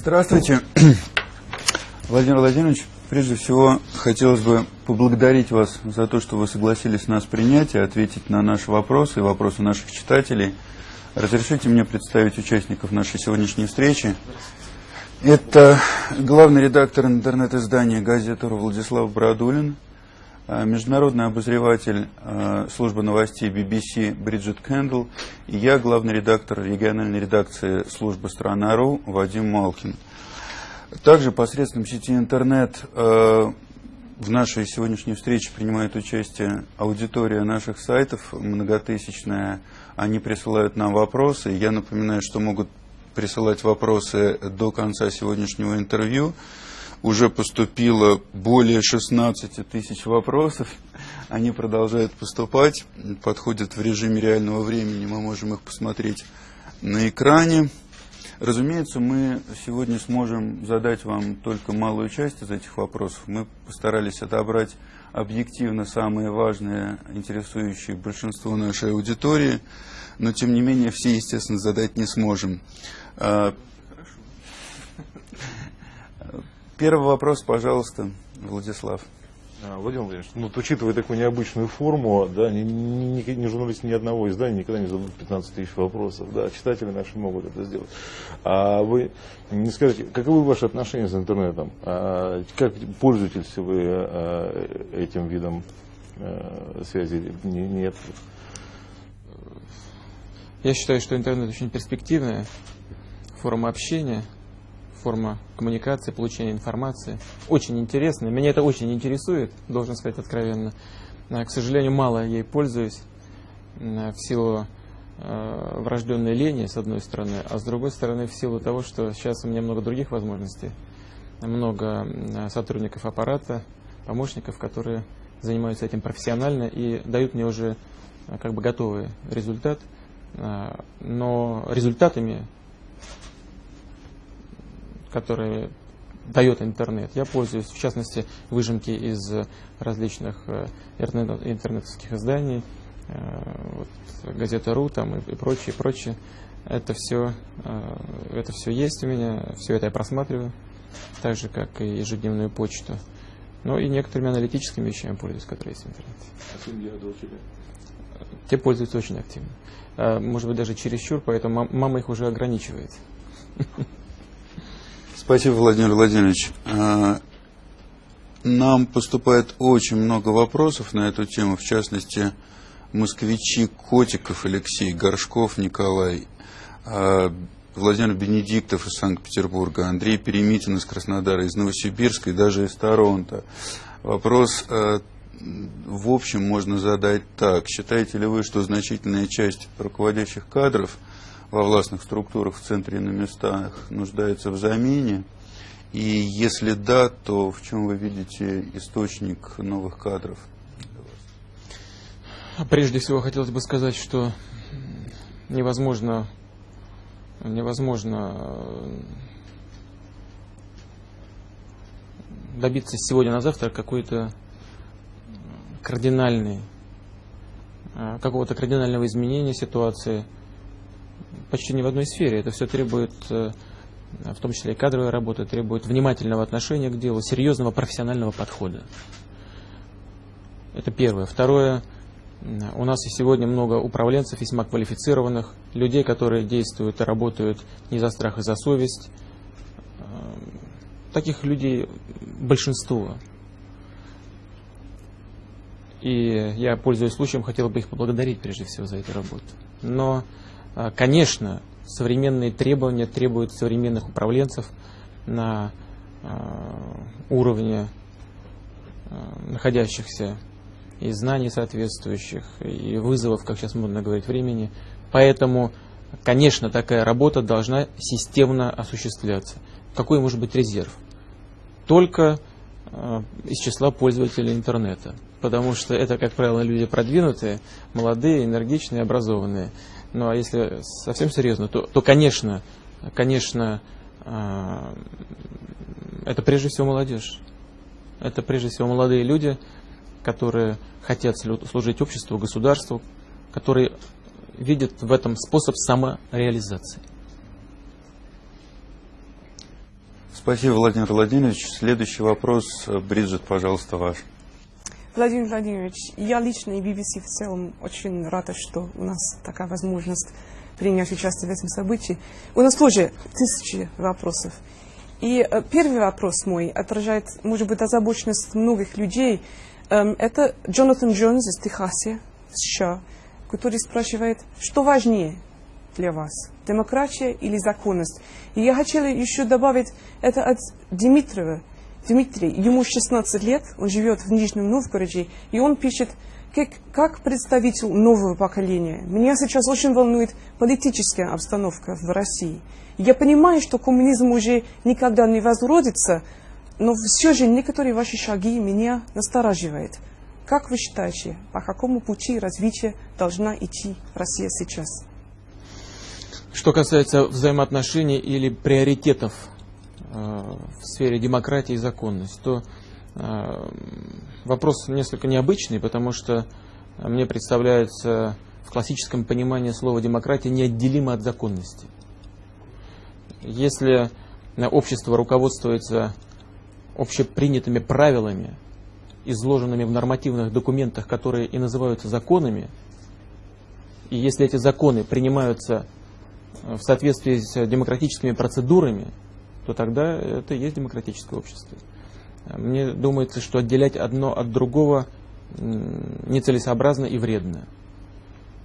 Здравствуйте, Владимир Владимирович. Прежде всего, хотелось бы поблагодарить вас за то, что вы согласились нас принять и ответить на наши вопросы и вопросы наших читателей. Разрешите мне представить участников нашей сегодняшней встречи. Это главный редактор интернет-издания газеты Владислав Брадулин, а, международный обозреватель а, службы новостей BBC Бриджит Кэндл и я, главный редактор региональной редакции службы «Страна.ру» Вадим Малкин. Также посредством сети интернет а, в нашей сегодняшней встрече принимает участие аудитория наших сайтов, многотысячная. Они присылают нам вопросы. Я напоминаю, что могут присылать вопросы до конца сегодняшнего интервью уже поступило более 16 тысяч вопросов. Они продолжают поступать, подходят в режиме реального времени, мы можем их посмотреть на экране. Разумеется, мы сегодня сможем задать вам только малую часть из этих вопросов. Мы постарались отобрать объективно самые важные, интересующие большинство нашей аудитории, но тем не менее все, естественно, задать не сможем. А, Первый вопрос, пожалуйста, Владислав. А, Владимир Владимирович, ну, вот, учитывая такую необычную форму, да, ни, ни, ни журналист ни одного издания никогда не зададут 15 тысяч вопросов, да, читатели наши могут это сделать. А вы не скажете, каковы ваши отношения с интернетом? А, как пользуетесь вы а, этим видом а, связи? Не, нет? Я считаю, что интернет очень перспективная форма общения – форма коммуникации, получения информации. Очень интересная. Меня это очень интересует, должен сказать откровенно. К сожалению, мало ей пользуюсь в силу э, врожденной лени, с одной стороны, а с другой стороны, в силу того, что сейчас у меня много других возможностей. Много сотрудников аппарата, помощников, которые занимаются этим профессионально и дают мне уже э, как бы готовый результат. Э, но результатами которые дает интернет. Я пользуюсь, в частности, выжимки из различных э, интернет, интернетовских изданий, э, вот, газета РУ там и, и прочее, прочее. Это все, э, это все есть у меня, все это я просматриваю, так же, как и ежедневную почту. Ну и некоторыми аналитическими вещами пользуюсь, которые есть в интернете. Те пользуются очень активно. Может быть, даже чересчур, поэтому мама их уже ограничивает. Спасибо, Владимир Владимирович. А, нам поступает очень много вопросов на эту тему, в частности, москвичи Котиков Алексей, Горшков Николай, а, Владимир Бенедиктов из Санкт-Петербурга, Андрей Перемитин из Краснодара, из Новосибирска и даже из Торонто. Вопрос а, в общем можно задать так. Считаете ли вы, что значительная часть руководящих кадров – во властных структурах в центре и на местах нуждается в замене? И если да, то в чем вы видите источник новых кадров? Прежде всего хотелось бы сказать, что невозможно, невозможно э, добиться сегодня на завтра какой-то кардинальный, э, какого-то кардинального изменения ситуации – почти ни в одной сфере. Это все требует, э, в том числе и кадровая работа, требует внимательного отношения к делу, серьезного профессионального подхода. Это первое. Второе. У нас и сегодня много управленцев, весьма квалифицированных, людей, которые действуют и работают не за страх, а за совесть. Э, таких людей большинство. И я, пользуясь случаем, хотел бы их поблагодарить прежде всего за эту работу. Но конечно, современные требования требуют современных управленцев на а, уровне а, находящихся и знаний соответствующих, и вызовов, как сейчас модно говорить, времени. Поэтому, конечно, такая работа должна системно осуществляться. Какой может быть резерв? Только из числа пользователей интернета. Потому что это, как правило, люди продвинутые, молодые, энергичные, образованные. Ну а если совсем серьезно, то, то конечно, конечно, э, это прежде всего молодежь. Это прежде всего молодые люди, которые хотят служить обществу, государству, которые видят в этом способ самореализации. Спасибо, Владимир Владимирович. Следующий вопрос. Бриджит, пожалуйста, ваш. Владимир Владимирович, я лично и BBC в целом очень рада, что у нас такая возможность принять участие в этом событии. У нас тоже тысячи вопросов. И э, первый вопрос мой отражает, может быть, озабоченность многих людей. Эм, это Джонатан Джонс из Техаса, США, который спрашивает, что важнее для вас, демократия или законность? И я хотела еще добавить это от Дмитриева. Дмитрий, ему 16 лет, он живет в Нижнем Новгороде, и он пишет, как, как представитель нового поколения, меня сейчас очень волнует политическая обстановка в России. Я понимаю, что коммунизм уже никогда не возродится, но все же некоторые ваши шаги меня настораживают. Как вы считаете, по какому пути развития должна идти Россия сейчас? Что касается взаимоотношений или приоритетов в сфере демократии и законности, то э, вопрос несколько необычный, потому что мне представляется в классическом понимании слова демократия неотделимо от законности. Если общество руководствуется общепринятыми правилами, изложенными в нормативных документах, которые и называются законами, и если эти законы принимаются в соответствии с демократическими процедурами, то тогда это и есть демократическое общество. Мне думается, что отделять одно от другого нецелесообразно и вредно.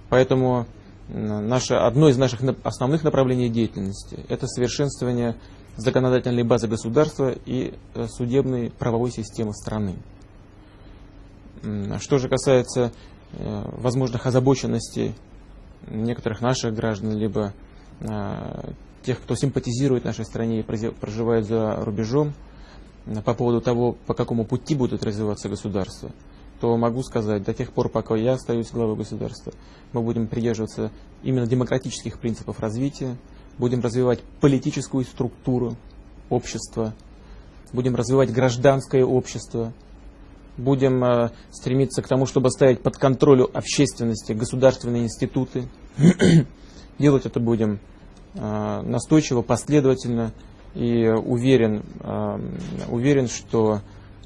Поэтому наше, одно из наших основных направлений деятельности – это совершенствование законодательной базы государства и э, судебной правовой системы страны. Что же касается э, возможных озабоченностей некоторых наших граждан, либо э, тех, кто симпатизирует нашей стране и проживает за рубежом, по поводу того, по какому пути будет развиваться государство, то могу сказать, до тех пор, пока я остаюсь главой государства, мы будем придерживаться именно демократических принципов развития, будем развивать политическую структуру общества, будем развивать гражданское общество, будем э, стремиться к тому, чтобы ставить под контроль общественности государственные институты. Делать это будем э, настойчиво, последовательно и уверен, э, уверен, что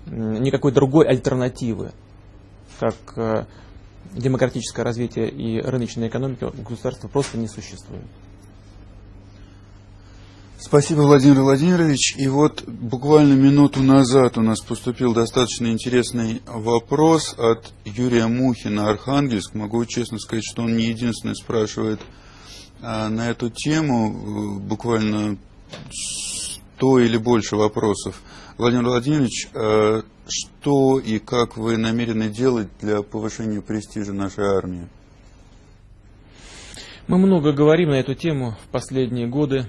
никакой другой альтернативы, как демократическое развитие и рыночная экономика государства просто не существует. Спасибо, Владимир Владимирович. И вот буквально минуту назад у нас поступил достаточно интересный вопрос от Юрия Мухина, Архангельск. Могу честно сказать, что он не единственный спрашивает на эту тему. Буквально сто или больше вопросов. Владимир Владимирович, а, что и как вы намерены делать для повышения престижа нашей армии? Мы много говорим на эту тему в последние годы.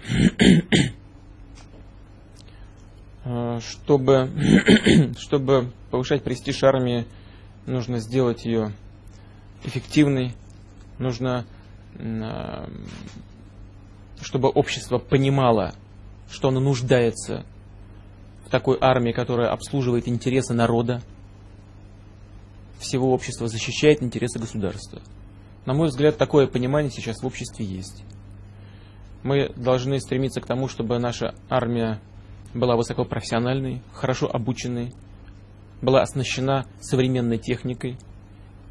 А, чтобы, чтобы повышать престиж армии, нужно сделать ее эффективной, нужно, а, чтобы общество понимало, что оно нуждается в такой армии, которая обслуживает интересы народа, всего общества, защищает интересы государства. На мой взгляд, такое понимание сейчас в обществе есть. Мы должны стремиться к тому, чтобы наша армия была высокопрофессиональной, хорошо обученной, была оснащена современной техникой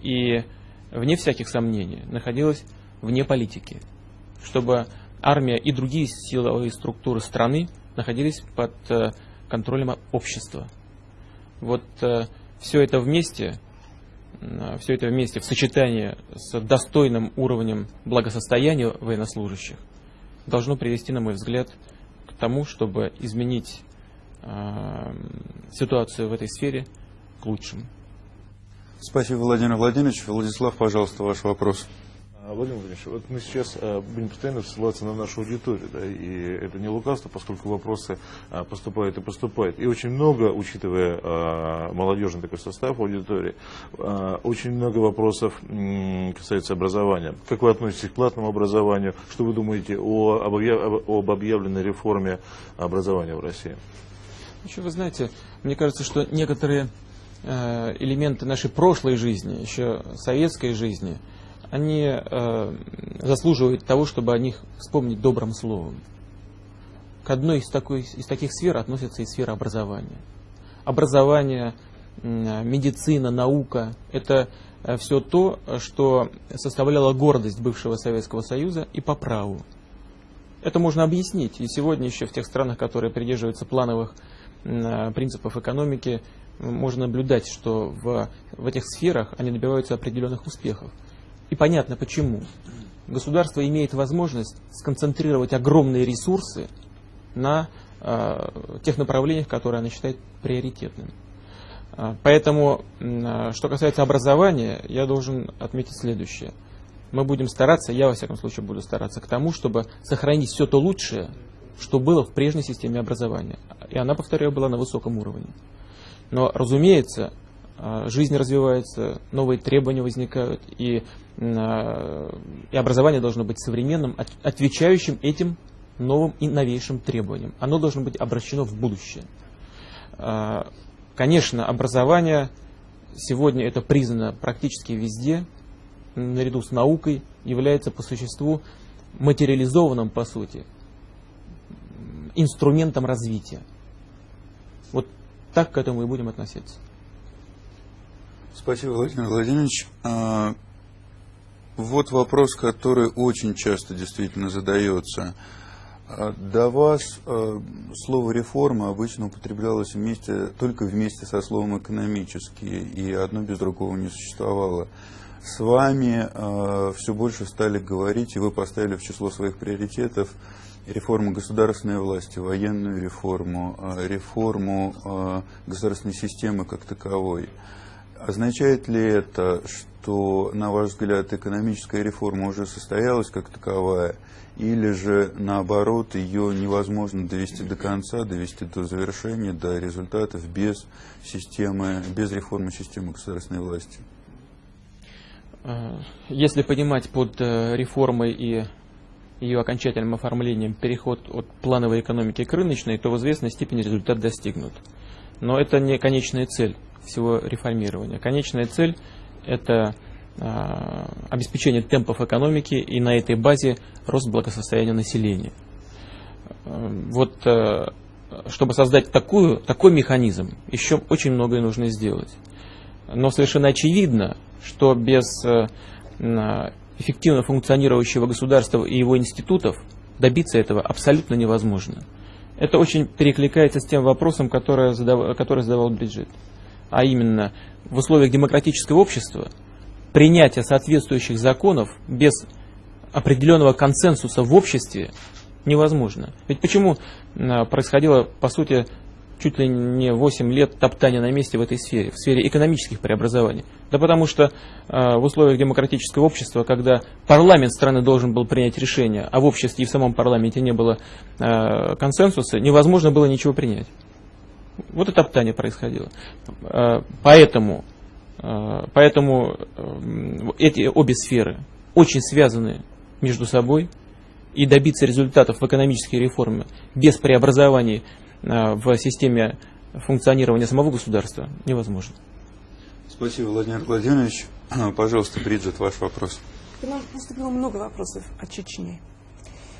и, вне всяких сомнений, находилась вне политики, чтобы армия и другие силовые структуры страны находились под э, контролем общества. Вот э, все это вместе все это вместе в сочетании с достойным уровнем благосостояния военнослужащих должно привести, на мой взгляд, к тому, чтобы изменить э, ситуацию в этой сфере к лучшему. Спасибо, Владимир Владимирович. Владислав, пожалуйста, ваш вопрос. А, Владимир Владимирович, вот мы сейчас а, будем постоянно ссылаться на нашу аудиторию, да, и это не лукавство, поскольку вопросы а, поступают и поступают. И очень много, учитывая молодежный такой состав аудитории, очень много вопросов касается образования. Как вы относитесь к платному образованию? Что вы думаете о, об объявленной реформе образования в России? Еще вы знаете, мне кажется, что некоторые э, элементы нашей прошлой жизни, еще советской жизни, они э, заслуживают того, чтобы о них вспомнить добрым словом. к одной из, такой, из таких сфер относится и сфера образования. Образование, медицина, наука – это э, все то, что составляло гордость бывшего Советского Союза и по праву. Это можно объяснить. И сегодня еще в тех странах, которые придерживаются плановых э, принципов экономики, можно наблюдать, что в, в этих сферах они добиваются определенных успехов. И понятно почему. Государство имеет возможность сконцентрировать огромные ресурсы на э, тех направлениях, которые оно считает приоритетными. Э, поэтому, э, что касается образования, я должен отметить следующее. Мы будем стараться, я во всяком случае буду стараться к тому, чтобы сохранить все то лучшее, что было в прежней системе образования. И она, повторяю, была на высоком уровне. Но, разумеется, жизнь развивается, новые требования возникают, и и образование должно быть современным, отвечающим этим новым и новейшим требованиям. Оно должно быть обращено в будущее. А, конечно, образование сегодня это признано практически везде, наряду с наукой, является по существу материализованным, по сути, инструментом развития. Вот так к этому и будем относиться. Спасибо, Владимир Владимирович. А, вот вопрос, который очень часто действительно задается. А, до вас а, слово реформа обычно употреблялось вместе, только вместе со словом экономические, и одно без другого не существовало. С вами все больше стали говорить, и вы поставили в число своих приоритетов реформу государственной власти, военную реформу, реформу государственной системы как таковой. Означает ли это, что, на ваш взгляд, экономическая реформа уже состоялась как таковая, или же, наоборот, ее невозможно довести до конца, довести до завершения, до результатов без, системы, без реформы системы государственной власти? А, если понимать под э, реформой и ее окончательным оформлением переход от плановой экономики к рыночной, то в известной степени результат достигнут. Но это не конечная цель всего реформирования. Конечная цель – это а, обеспечение темпов экономики и на этой базе рост благосостояния населения. Вот э, чтобы создать такую, такой механизм, еще очень многое нужно сделать. Но совершенно очевидно, что без э, эффективно функционирующего государства и его институтов добиться этого абсолютно невозможно. Это очень перекликается с тем вопросом, который задавал, который задавал Бриджит а именно в условиях демократического общества, принятие соответствующих законов без определенного консенсуса в обществе невозможно. Ведь почему происходило, по сути, чуть ли не 8 лет топтания на месте в этой сфере, в сфере экономических преобразований? Да потому что э, в условиях демократического общества, когда парламент страны должен был принять решение, а в обществе и в самом парламенте не было э, консенсуса, невозможно было ничего принять. Вот это топтание происходило. Э, поэтому, э, поэтому э, эти обе сферы очень связаны между собой, и добиться результатов в экономической реформе без преобразований в системе функционирования самого государства невозможно. Спасибо, Владимир Владимирович. Пожалуйста, Бриджит, ваш вопрос. К нам поступило много вопросов о Чечне.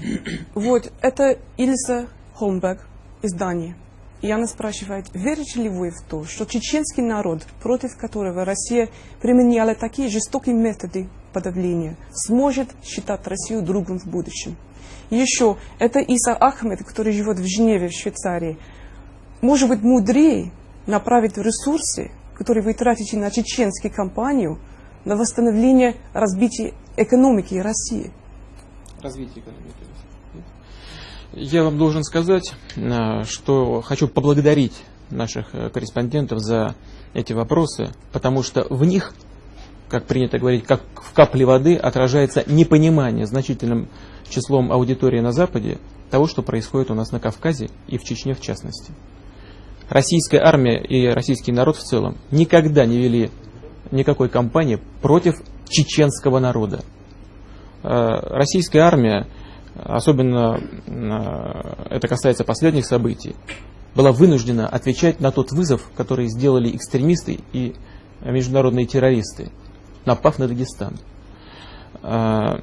Вот, это Ильса Холмберг из Дании. И она спрашивает, верите ли вы в то, что чеченский народ, против которого Россия применяла такие жестокие методы подавления, сможет считать Россию другом в будущем? Еще, это Иса Ахмед, который живет в Женеве, в Швейцарии, может быть мудрее направить ресурсы, которые вы тратите на чеченскую кампанию, на восстановление разбития экономики России. Развитие экономики. Я вам должен сказать, э, что хочу поблагодарить наших э, корреспондентов за эти вопросы, потому что в них, как принято говорить, как в капле воды отражается непонимание значительным числом аудитории на Западе того, что происходит у нас на Кавказе и в Чечне в частности. Российская армия и российский народ в целом никогда не вели никакой кампании против чеченского народа. Э, российская армия особенно э, это касается последних событий, была вынуждена отвечать на тот вызов, который сделали экстремисты и международные террористы, напав на Дагестан. Э,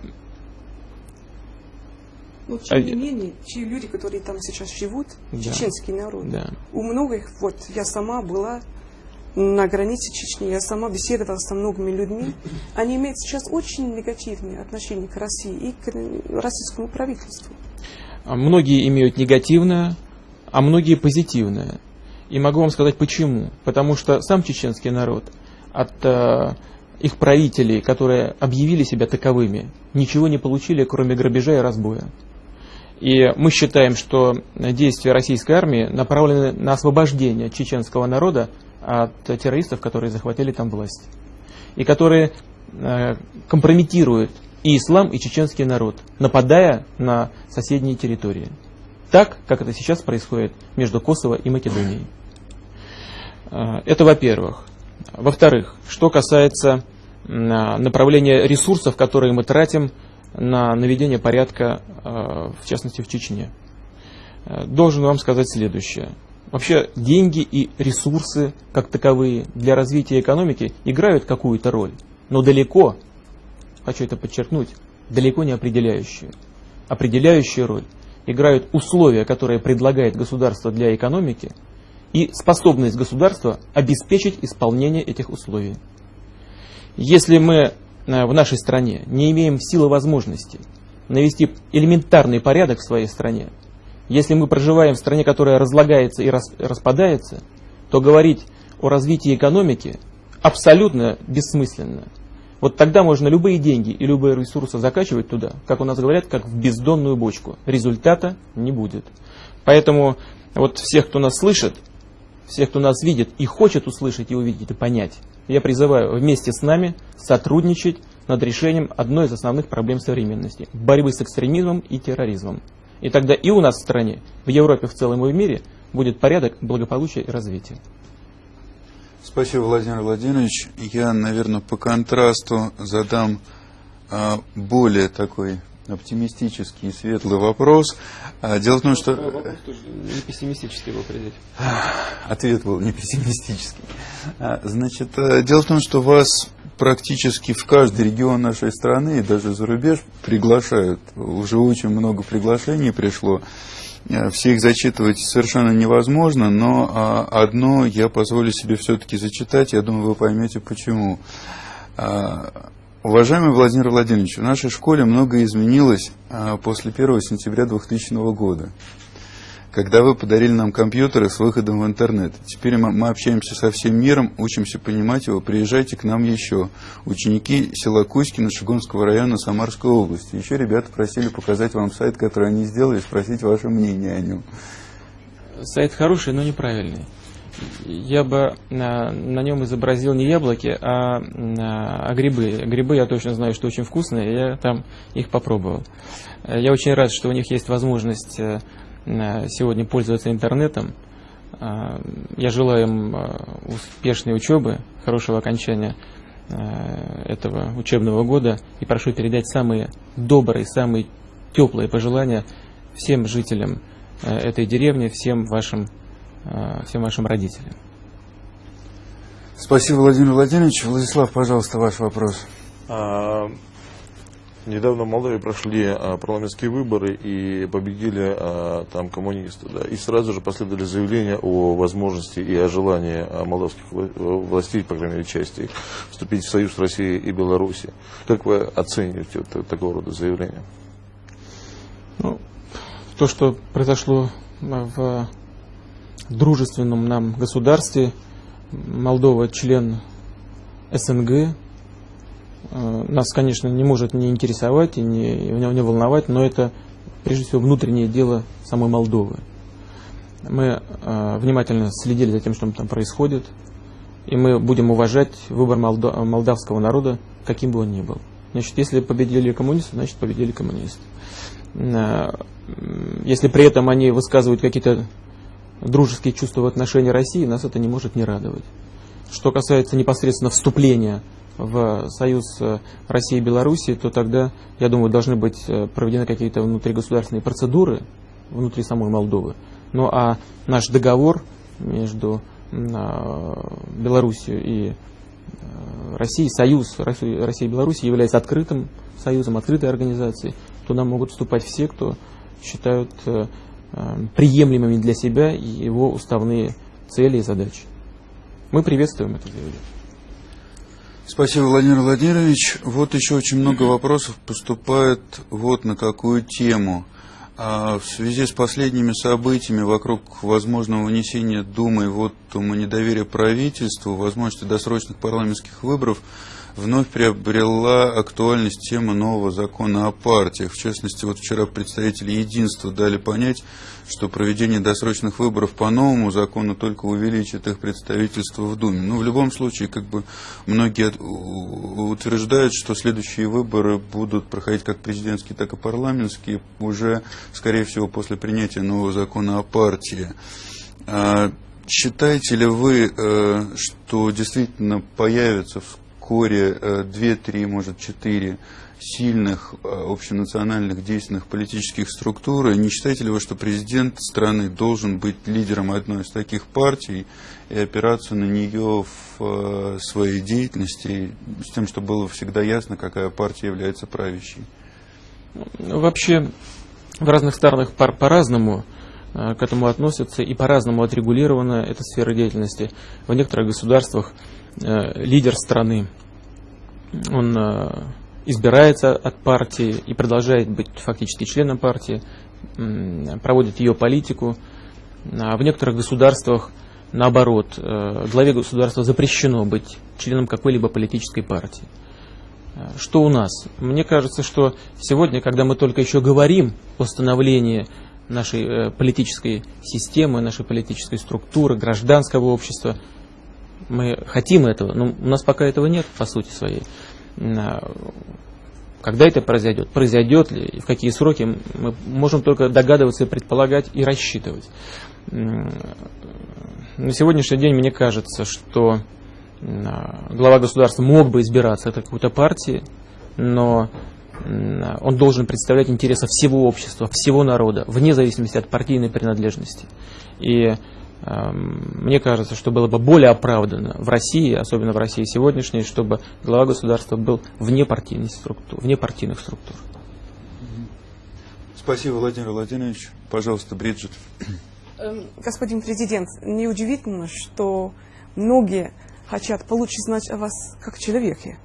Но тем не менее, те люди, которые там сейчас живут, Да. чеченский народ, Да. у многих, вот я сама была на границе Чечни, я сама беседовала со многими людьми, они имеют сейчас очень негативные отношения к России и к российскому правительству. А Многие имеют негативное, а многие позитивное. И могу вам сказать почему. Потому что сам чеченский народ от э, их правителей, которые объявили себя таковыми, ничего не получили, кроме грабежа и разбоя. И мы считаем, что действия российской армии направлены на освобождение чеченского народа от террористов, которые захватили там власть. И которые э, компрометируют и ислам, и чеченский народ, нападая на соседние территории. Так, как это сейчас происходит между Косово и Македонией. Э, Это во-первых. Во-вторых, что касается м, направления ресурсов, которые мы тратим на наведение порядка, э, в частности в Чечне. Э, Должен вам сказать следующее. Вообще деньги и ресурсы как таковые для развития экономики играют какую-то роль, но далеко, хочу это подчеркнуть, далеко не определяющую. Определяющую роль играют условия, которые предлагает государство для экономики и способность государства обеспечить исполнение этих условий. Если мы э, в нашей стране не имеем силы возможности навести элементарный порядок в своей стране, если мы проживаем в стране, которая разлагается и рас- распадается, то говорить о развитии экономики абсолютно бессмысленно. Вот тогда можно любые деньги и любые ресурсы закачивать туда, как у нас говорят, как в бездонную бочку. Результата не будет. Поэтому вот всех, кто нас слышит, всех, кто нас видит и хочет услышать и увидеть и понять, я призываю вместе с нами сотрудничать над решением одной из основных проблем современности – борьбы с экстремизмом и терроризмом. И тогда и у нас в стране, в Европе в целом и в мире будет порядок, благополучие и развитие. Спасибо, Владимир Владимирович. Я, наверное, по контрасту задам а, более такой оптимистический и светлый вопрос. А, дело в том, что Не пессимистически его определить. ответ был не пессимистический. А, Значит, э, дело в том, что вас практически в каждый регион нашей страны и даже за рубеж приглашают. Уже очень много приглашений пришло. Э, Все их зачитывать совершенно невозможно, но а, одно я позволю себе все-таки зачитать, я думаю, вы поймете почему. А, Уважаемый Владимир Владимирович, в нашей школе многое изменилось а, после 1 сентября 2000 года, когда вы подарили нам компьютеры с выходом в интернет. Теперь мы, мы общаемся со всем миром, учимся понимать его. Приезжайте к нам еще. Ученики села Кузькина Шигонского района Самарской области. Еще ребята просили показать вам сайт, который они сделали, спросить ваше мнение о нем. Сайт хороший, но неправильный. Я бы на, на нем изобразил не яблоки, а, а грибы. Грибы я точно знаю, что очень вкусные, я там их попробовал. Э, Я очень рад, что у них есть возможность э, э, сегодня пользоваться интернетом. А, Я желаю им э, успешной учебы, хорошего окончания э, этого учебного года и прошу передать самые добрые, самые теплые пожелания всем жителям э, этой деревни, всем вашим, э, всем вашим родителям. Спасибо, Владимир Владимирович. Владислав, пожалуйста, ваш вопрос. Недавно в Молдавии прошли а, парламентские выборы и победили а, там коммунисты. Да, и сразу же последовали заявления о возможности и о желании а, молдавских э, властей, по крайней мере, части вступить в союз России и Беларуси. Как вы оцениваете вот та- такого рода заявления? Ну, то, что произошло в дружественном нам государстве, Молдова член СНГ, нас, конечно, не может не интересовать и не, не волновать, но это прежде всего внутреннее дело самой Молдовы. Мы э, внимательно следили за тем, что там происходит, и мы будем уважать выбор молда- молдавского народа, каким бы он ни был. Значит, если победили коммунисты, значит победили коммунисты. Э, Если при этом они высказывают какие-то дружеские чувства в отношении России, нас это не может не радовать. Что касается непосредственно вступления в союз э, России и Белоруссии, то тогда, я думаю, должны быть э, проведены какие-то внутригосударственные процедуры внутри самой Молдовы. Ну а наш договор между а, Белоруссией и э, Россией, союз России и Белоруссии является открытым союзом, открытой организацией. Туда могут вступать все, кто считают приемлемыми для себя его уставные цели и задачи. Мы приветствуем это заявление. Спасибо, Владимир Владимирович. Вот еще очень много вопросов поступает вот на какую тему. А в связи с последними событиями вокруг возможного вынесения Думы вот недоверия правительству, возможности досрочных парламентских выборов, вновь приобрела актуальность тема нового закона о партиях. В частности, вот вчера представители единства дали понять, что проведение досрочных выборов по новому закону только увеличит их представительство в Думе. Но ну, в любом случае, как бы многие утверждают, что следующие выборы будут проходить как президентские, так и парламентские, уже, скорее всего, после принятия нового закона о партии. А считаете ли вы, э, что действительно появится вскоре 2-3, э, может 4 сильных э, общенациональных действенных политических структур. И не считаете ли вы, что президент страны должен быть лидером одной из таких партий и опираться на нее в э, своей деятельности, с тем, чтобы было всегда ясно, какая партия является правящей? Ну, вообще, в разных странах по-разному к этому относятся и по-разному отрегулирована эта сфера деятельности. В некоторых государствах лидер страны, он э, избирается от партии и продолжает быть фактически членом партии, проводит ее политику. А в некоторых государствах, наоборот, э, главе государства запрещено быть членом какой-либо политической партии. Что у нас? Мне кажется, что сегодня, когда мы только еще говорим о становлении нашей политической системы, нашей политической структуры, гражданского общества – мы хотим этого, но у нас пока этого нет, по сути своей. А, когда это произойдет, произойдет ли, и в какие сроки, мы можем только догадываться, предполагать и рассчитывать. На сегодняшний день мне кажется, что а, глава государства мог бы избираться от какой-то партии, но он должен представлять интересы всего общества, всего народа, вне зависимости от партийной принадлежности. И мне кажется, что было бы более оправданно в России, особенно в России сегодняшней, чтобы глава государства был вне, партийной структур, вне партийных структур. Спасибо, Владимир Владимирович. Пожалуйста, Бриджит. Эм, господин президент, неудивительно, что многие хотят получить знать о вас как человеке.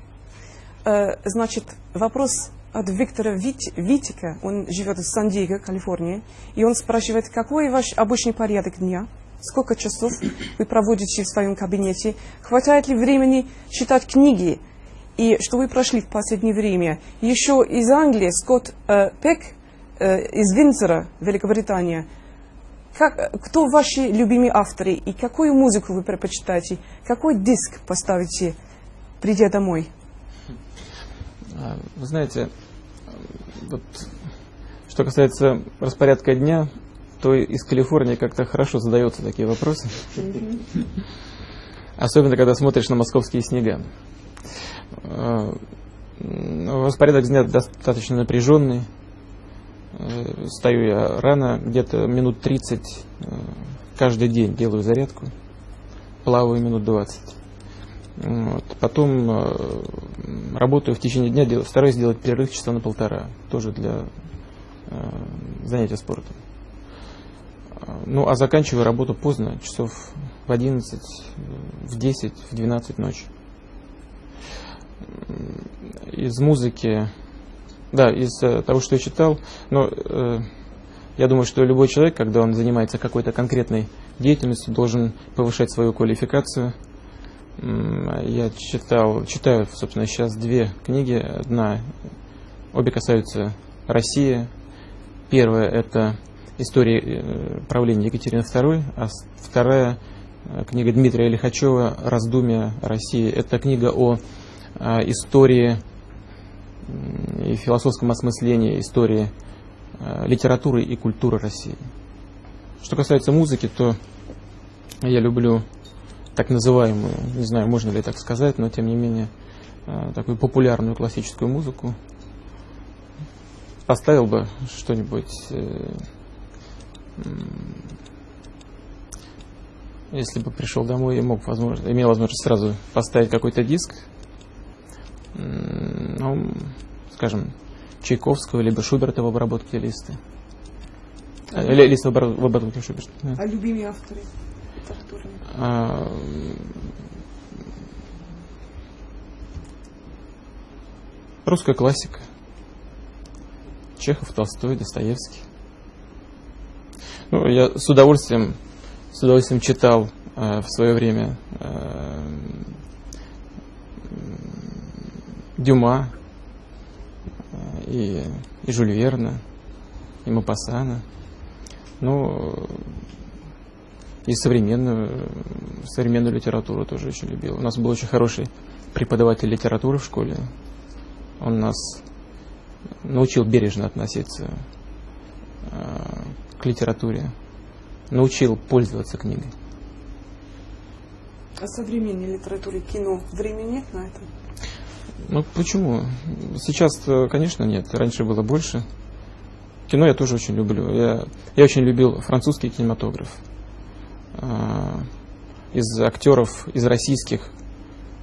Э, значит, вопрос от Виктора Вит, Витика, он живет в Сан-Диего, Калифорния, и он спрашивает, какой ваш обычный порядок дня – сколько часов вы проводите в своем кабинете, хватает ли времени читать книги, и что вы прошли в последнее время. Еще из Англии Скотт э, Пек э, из Винзора, Великобритания. Как, кто ваши любимые авторы и какую музыку вы предпочитаете? Какой диск поставите, придя домой? А, вы знаете, вот, что касается распорядка дня, то из Калифорнии как-то хорошо задаются такие вопросы. Особенно, когда смотришь на московские снега. Э, распорядок дня достаточно напряженный. Э, стою я рано, где-то минут 30 э, каждый день делаю зарядку. Плаваю минут 20. Вот. Потом работаю в течение дня, стараюсь сделать перерыв часа на полтора, тоже для занятия спортом. Ну, а заканчиваю работу поздно, часов в 11, в 10, в 12 ночи. Из музыки, да, из э, того, что я читал, но э, я думаю, что любой человек, когда он занимается какой-то конкретной деятельностью, должен повышать свою квалификацию. Я читал, читаю, собственно, сейчас две книги. Одна, обе касаются России. Первая – это истории э, правления Екатерины II, а вторая э, книга Дмитрия Лихачева «Раздумья России». Это книга о э, истории и философском осмыслении истории литературы и культуры России. Что касается музыки, то я люблю так называемую, не знаю, можно ли так сказать, но тем не менее, такую популярную классическую музыку. Поставил бы что-нибудь если бы пришел домой и мог, возможно, имел возможность сразу поставить какой-то диск, ну, скажем, Чайковского либо Шуберта в обработке листы. Лиса в обработке Шуберт. А любимые авторы? А, русская классика. Чехов, Толстой, Достоевский. Ну, я с удовольствием, с удовольствием читал э, в свое время э, Дюма э, и, и Жюль Верна, и Мапасана. Ну, и современную, современную литературу тоже очень любил. У нас был очень хороший преподаватель литературы в школе. Он нас научил бережно относиться э, к литературе, научил пользоваться книгой. А современной литературе кино времени нет на это? Ну почему? Сейчас, конечно, нет. Раньше было больше. Кино я тоже очень люблю. Я, я очень любил французский кинематограф. А, из актеров, из российских,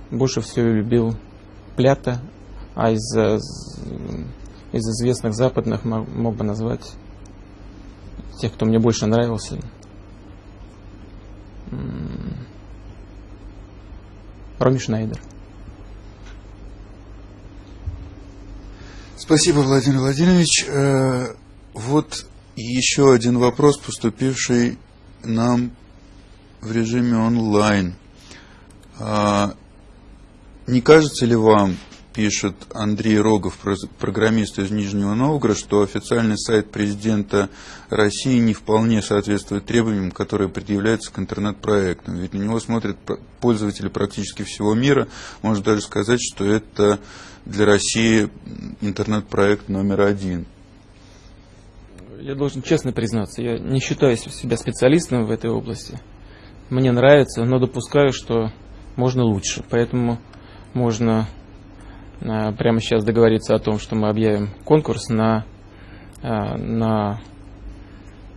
больше всего любил Плята, а из, из известных западных мог бы назвать тех, кто мне больше нравился. Роми Шнайдер. Спасибо, Владимир Владимирович. Э, вот еще один вопрос, поступивший нам в режиме онлайн. А, не кажется ли вам, пишет Андрей Рогов, программист из Нижнего Новгорода, что официальный сайт президента России не вполне соответствует требованиям, которые предъявляются к интернет-проектам. Ведь на него смотрят пользователи практически всего мира. Можно даже сказать, что это для России интернет-проект номер один. Я должен честно признаться, я не считаю себя специалистом в этой области. Мне нравится, но допускаю, что можно лучше. Поэтому можно прямо сейчас договориться о том, что мы объявим конкурс на, э, на,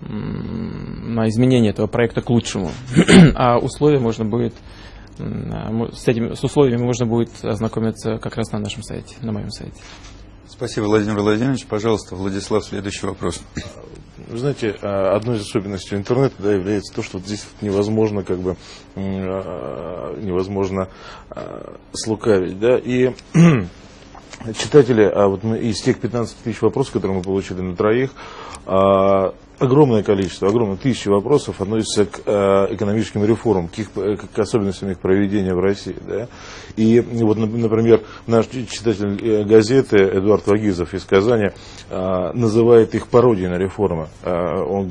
на изменение этого проекта к лучшему. А условия можно будет э, с, этими, с условиями можно будет ознакомиться как раз на нашем сайте, на моем сайте. Спасибо, Владимир Владимирович. Пожалуйста, Владислав, следующий вопрос. Вы знаете, а, одной из особенностей интернета да, является то, что здесь невозможно как бы а, невозможно а, слукавить, да, и читатели, а вот мы из тех 15 тысяч вопросов, которые мы получили на троих, огромное количество, огромное тысячи вопросов относятся к э, экономическим реформам, к, их, к особенностям их проведения в России. Да? И вот, например, наш читатель э, газеты Эдуард Вагизов из Казани э, называет их пародией на реформы. Э, он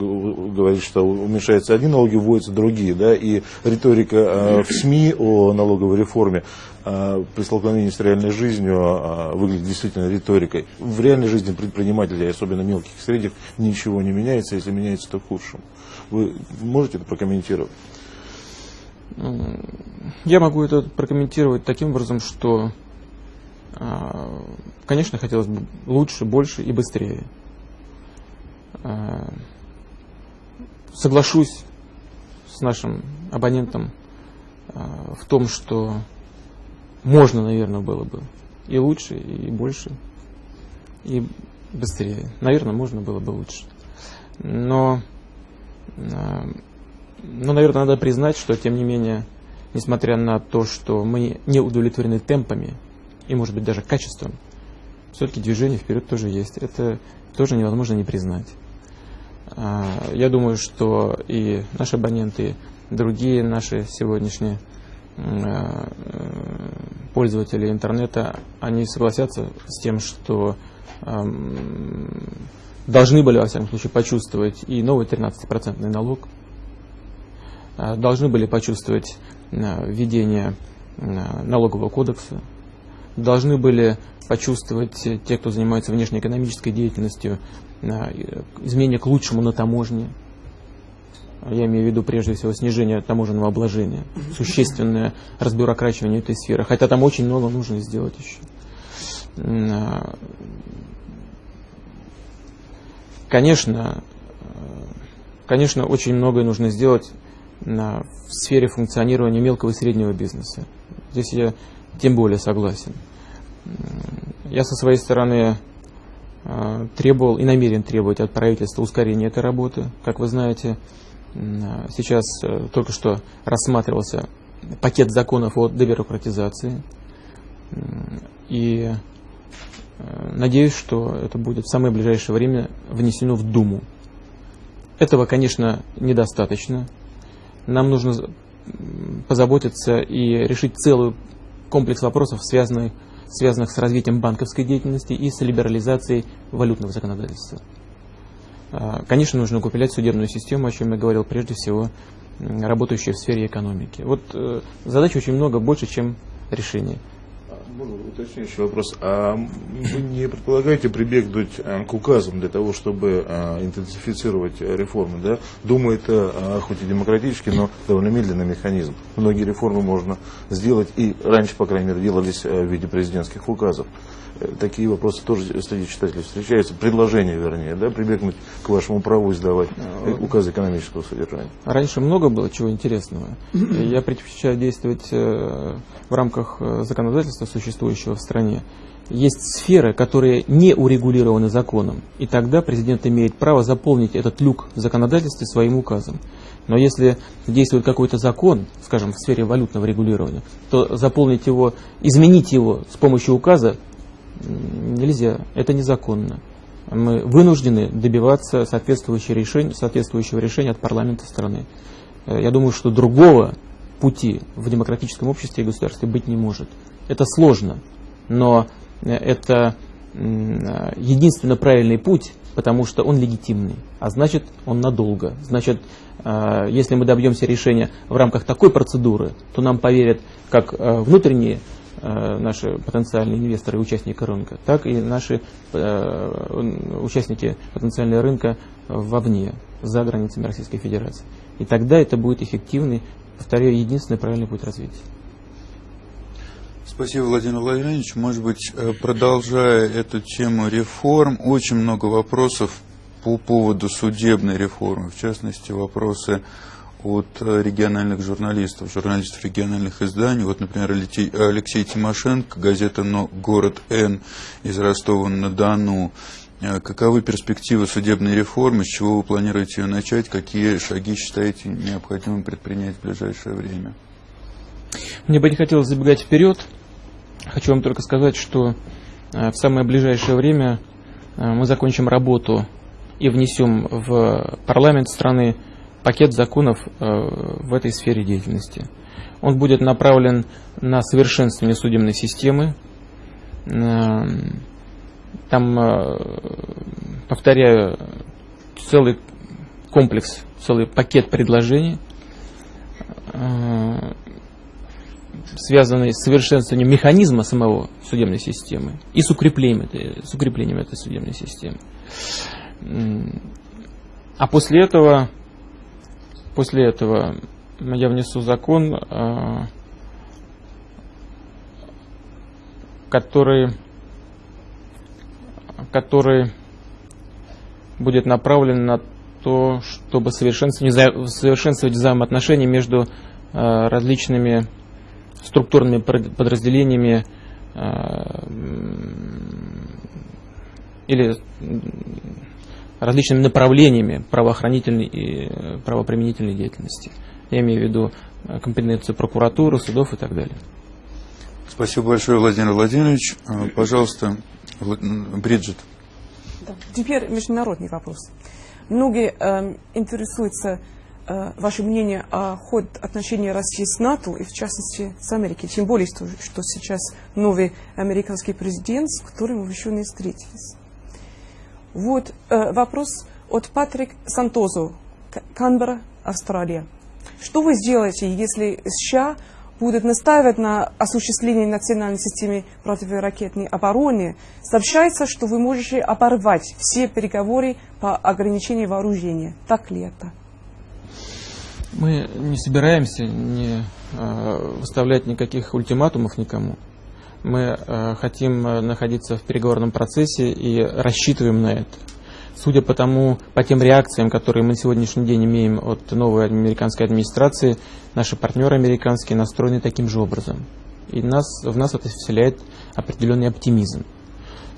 говорит, что уменьшаются одни налоги, вводятся другие. Да? И риторика э, в СМИ о налоговой реформе э, при столкновении с реальной жизнью э, выглядит действительно риторикой. В реальной жизни предпринимателей, особенно мелких и средних, ничего не меняется, если меняется, то к худшему. Вы можете это прокомментировать? Я могу это прокомментировать таким образом, что, а, конечно, хотелось бы лучше, больше и быстрее. Соглашусь с нашим абонентом в том, что можно, наверное, было бы и лучше, и больше, и быстрее. Наверное, можно было бы лучше. Но ну, наверное, надо признать, что, тем не менее, несмотря на то, что мы не удовлетворены темпами и, может быть, даже качеством, все-таки движение вперед тоже есть. Это тоже невозможно не признать. А, я думаю, что и наши абоненты, и другие наши сегодняшние а, пользователи интернета, они согласятся с тем, что должны были, во всяком случае, почувствовать и новый 13% налог – Э, должны были почувствовать э, введение э, налогового кодекса, должны были почувствовать те, кто занимается внешнеэкономической деятельностью, изменения к лучшему на таможне. Я имею в виду прежде всего снижение таможенного обложения, существенное разбюрокрачивание этой сферы, хотя там очень много нужно сделать еще. Конечно, конечно, очень многое нужно сделать в сфере функционирования мелкого и среднего бизнеса. Здесь я тем более согласен. Я со своей стороны э, требовал и намерен требовать от правительства ускорения этой работы. Как вы знаете, сейчас только что рассматривался пакет законов о дебюрократизации. И надеюсь, что это будет в самое ближайшее время внесено в Думу. Этого, конечно, недостаточно. Нам нужно позаботиться и решить целый комплекс вопросов, связанных, связанных с развитием банковской деятельности и с либерализацией валютного законодательства. А, конечно, нужно укреплять судебную систему, о чем я говорил, прежде всего, работающую в сфере экономики. Вот э, задач очень много, больше, чем решений. Можно уточняющий вопрос. А вы не предполагаете прибегнуть э, к указам для того, чтобы э, интенсифицировать реформы? Да? Дума это э, хоть и демократический, но довольно медленный механизм. Многие реформы можно сделать и раньше, по крайней мере, делались в виде президентских указов такие вопросы тоже среди читателей встречаются, предложения, вернее, да, прибегнуть к вашему праву издавать указ экономического содержания. Раньше много было чего интересного. Я предпочитаю действовать э, в рамках э, законодательства, существующего в стране. Есть сферы, которые не урегулированы законом, и тогда президент имеет право заполнить этот люк в законодательстве своим указом. Но если действует какой-то закон, скажем, в сфере валютного регулирования, то заполнить его, изменить его с помощью указа нельзя, это незаконно. Мы вынуждены добиваться соответствующего решения, соответствующего решения от парламента страны. Э, я думаю, что другого пути в демократическом обществе и государстве быть не может. Это сложно, но э, это э, единственно правильный путь, потому что он легитимный, а значит он надолго. Значит, если мы добьемся решения в рамках такой процедуры, то нам поверят как внутренние наши потенциальные инвесторы и участники рынка, так и наши э, участники потенциального рынка вовне, за границами Российской Федерации. И тогда это будет эффективный, повторяю, единственный правильный путь развития. Спасибо, Владимир Владимирович. Может быть, э, продолжая эту тему реформ, очень много вопросов по поводу судебной реформы, в частности, вопросы от э, региональных журналистов, журналистов региональных изданий. Вот, например, Алексей Тимошенко, газета «Но город Н» из Ростова-на-Дону. Э, каковы перспективы судебной реформы, с чего вы планируете ее начать, какие шаги считаете необходимым предпринять в ближайшее время? Мне бы не хотелось забегать вперед. Хочу вам только сказать, что э, в самое ближайшее время мы закончим работу и внесем в парламент страны пакет законов э, в этой сфере деятельности. Он будет направлен на совершенствование судебной системы. Э, там, э, повторяю, целый комплекс, целый пакет предложений, связанный с совершенствованием механизма самого судебной системы и с укреплением этой, с укреплением этой судебной системы. А после этого После этого я внесу закон, а, который, который будет направлен на то, чтобы совершенствовать, совершенствовать взаимоотношения между а, различными структурными подразделениями а, или различными направлениями правоохранительной и э, правоприменительной деятельности. Я имею в виду э, компетенцию прокуратуры, судов и так далее. Спасибо большое, Владимир Владимирович. Э, пожалуйста, Бриджит. Да. Теперь международный вопрос. Многие э, интересуются э, ваше мнение о ход отношений России с НАТО и в частности с Америкой. Тем более, что, что сейчас новый американский президент, с которым вы еще не встретились. Вот э, вопрос от Патрик Сантозу, Канберра, Австралия. Что вы сделаете, если США будут настаивать на осуществлении национальной системы противоракетной обороны? Сообщается, что вы можете оборвать все переговоры по ограничению вооружения. Так ли это? Мы не собираемся не э, выставлять никаких ультиматумов никому. Мы э, хотим э, находиться в переговорном процессе и рассчитываем на это. Судя по тому, по тем реакциям, которые мы на сегодняшний день имеем от новой американской администрации, наши партнеры американские настроены таким же образом. И нас, в нас это вселяет определенный оптимизм.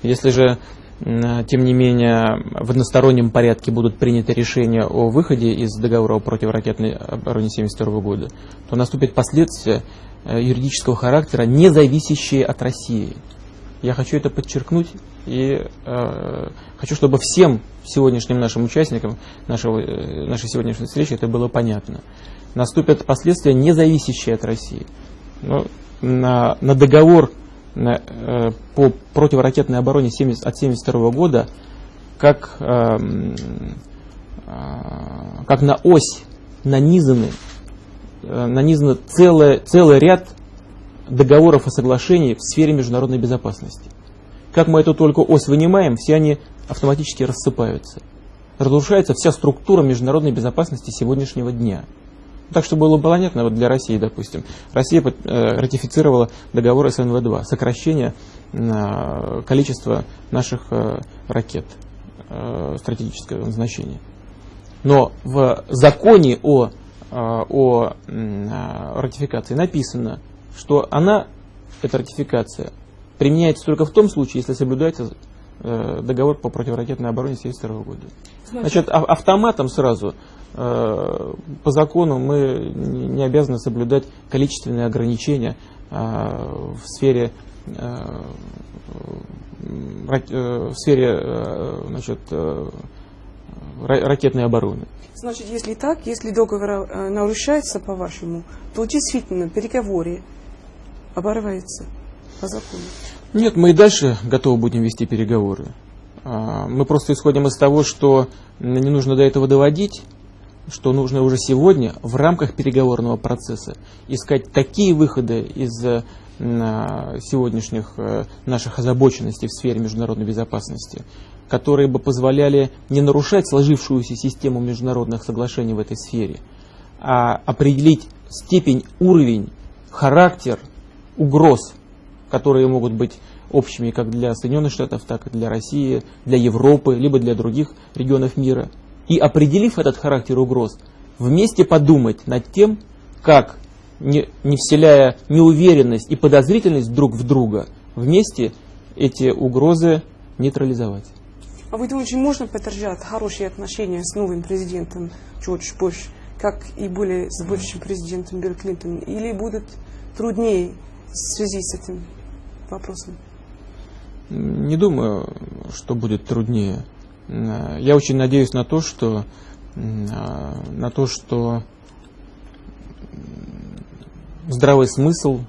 Если же тем не менее, в одностороннем порядке будут приняты решения о выходе из договора о противоракетной обороне 1972 года, то наступят последствия юридического характера, не зависящие от России. Я хочу это подчеркнуть и э, хочу, чтобы всем сегодняшним нашим участникам нашего, э, нашей сегодняшней встречи это было понятно. Наступят последствия, не зависящие от России. Но на, на договор на, э, по противоракетной обороне 70, от 1972 года как, э, э, как на ось нанизаны, э, нанизаны целый, целый ряд договоров и соглашений в сфере международной безопасности. Как мы эту только ось вынимаем, все они автоматически рассыпаются. Разрушается вся структура международной безопасности сегодняшнего дня. Так что было понятно вот для России, допустим. Россия э, ратифицировала договор СНВ-2, сокращение э, количества наших ракет стратегического значения. Но в законе о, о ратификации написано, что она, эта ратификация, применяется только в том случае, если соблюдается э, договор по противоракетной обороне 1972 года. Значит, автоматом сразу э, по закону мы не обязаны соблюдать количественные ограничения э, в сфере в сфере значит, ракетной обороны. Значит, если так, если договор нарушается, по-вашему, то действительно переговоры оборваются по закону. Нет, мы и дальше готовы будем вести переговоры. А, мы просто исходим из того, что не нужно до этого доводить, что нужно уже сегодня в рамках переговорного процесса искать такие выходы из а, сегодняшних э, наших озабоченностей в сфере международной безопасности, которые бы позволяли не нарушать сложившуюся систему международных соглашений в этой сфере, а определить степень, уровень, характер угроз которые могут быть общими как для Соединенных Штатов, так и для России, для Европы, либо для других регионов мира. И определив этот характер угроз, вместе подумать над тем, как, не, не вселяя неуверенность и подозрительность друг в друга, вместе эти угрозы нейтрализовать. А вы думаете, можно поддержать хорошие отношения с новым президентом Джордж Буш, как и были с бывшим президентом Билл Клинтон, или будет труднее в связи с этим? вопросом? Не думаю, что будет труднее. Я очень надеюсь на то, что на то, что здравый смысл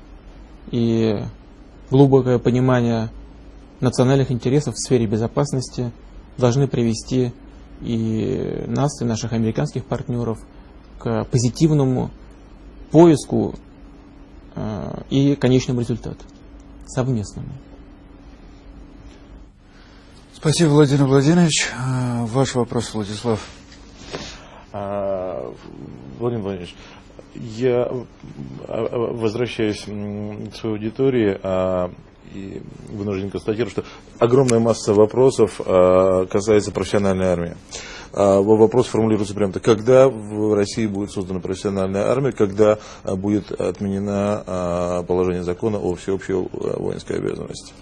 и глубокое понимание национальных интересов в сфере безопасности должны привести и нас, и наших американских партнеров к позитивному поиску э, и конечному результату совместному. Спасибо, Владимир Владимирович. А, ваш вопрос, Владислав. А, Владимир Владимирович, я возвращаюсь к своей аудитории и вынужден констатировать, что огромная масса вопросов касается профессиональной армии. Вопрос формулируется прямо так. Когда в России будет создана профессиональная армия, когда будет отменено положение закона о всеобщей воинской обязанности?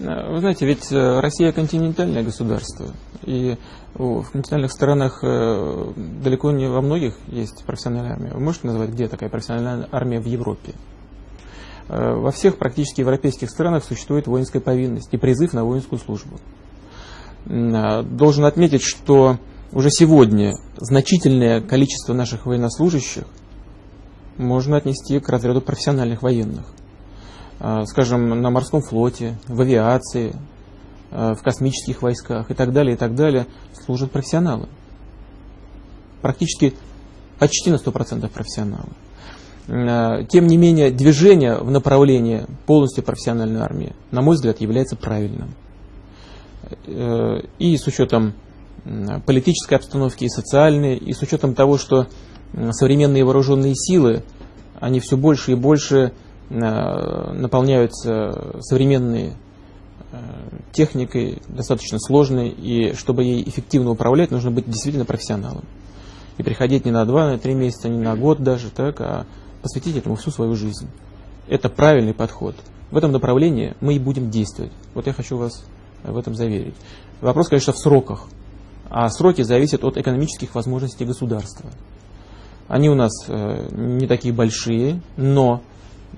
Вы знаете, ведь э, Россия континентальное государство, и в континентальных странах э, далеко не во многих есть профессиональная армия. Вы можете назвать, где такая профессиональная армия в Европе? Э, во всех практически европейских странах существует воинская повинность и призыв на воинскую службу. Должен отметить, что уже сегодня значительное количество наших военнослужащих можно отнести к разряду профессиональных военных. А, скажем, на морском флоте, в авиации, в космических войсках и так далее, и так далее, служат профессионалы. Практически почти на 100% профессионалы. А, тем не менее, движение в направлении полностью профессиональной армии, на мой взгляд, является правильным. Э, и с учетом политической обстановки и социальной, и с учетом того, что современные вооруженные силы, они все больше и больше наполняются современной э, техникой, достаточно сложной, и чтобы ей эффективно управлять, нужно быть действительно профессионалом. И приходить не на два, на три месяца, не на год даже, так, а посвятить этому всю свою жизнь. Это правильный подход. В этом направлении мы и будем действовать. Вот я хочу вас в этом заверить. Вопрос, конечно, в сроках. А сроки зависят от экономических возможностей государства. Они у нас э, не такие большие, но